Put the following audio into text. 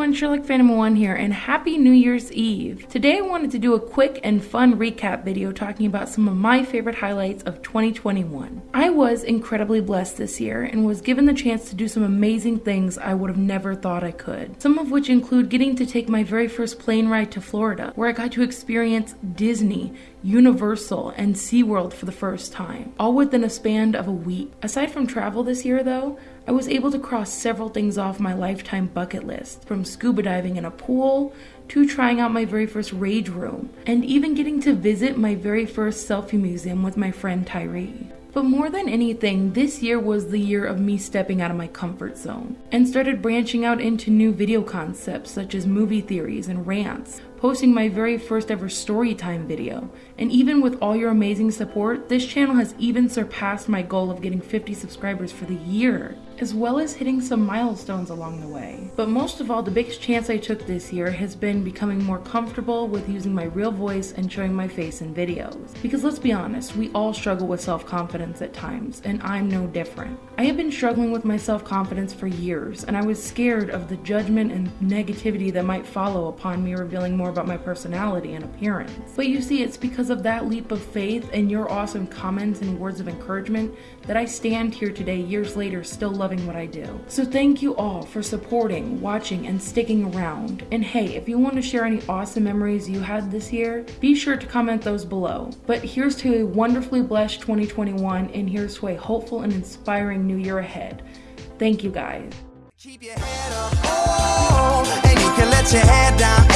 everyone, Sherlock Phantom 1 here, and Happy New Year's Eve! Today I wanted to do a quick and fun recap video talking about some of my favorite highlights of 2021. I was incredibly blessed this year and was given the chance to do some amazing things I would have never thought I could. Some of which include getting to take my very first plane ride to Florida, where I got to experience Disney, Universal, and SeaWorld for the first time, all within a span of a week. Aside from travel this year though, I was able to cross several things off my lifetime bucket list, from scuba diving in a pool to trying out my very first rage room, and even getting to visit my very first selfie museum with my friend Tyree. But more than anything, this year was the year of me stepping out of my comfort zone and started branching out into new video concepts such as movie theories and rants, posting my very first ever story time video. And even with all your amazing support, this channel has even surpassed my goal of getting 50 subscribers for the year as well as hitting some milestones along the way. But most of all, the biggest chance I took this year has been becoming more comfortable with using my real voice and showing my face in videos. Because let's be honest, we all struggle with self-confidence at times, and I'm no different. I have been struggling with my self-confidence for years, and I was scared of the judgment and negativity that might follow upon me revealing more about my personality and appearance. But you see, it's because of that leap of faith and your awesome comments and words of encouragement that I stand here today years later still loving what I do. So thank you all for supporting, watching, and sticking around. And hey, if you want to share any awesome memories you had this year, be sure to comment those below. But here's to a wonderfully blessed 2021, and here's to a hopeful and inspiring new year ahead. Thank you guys. Keep your head up, oh, and you can let your head down,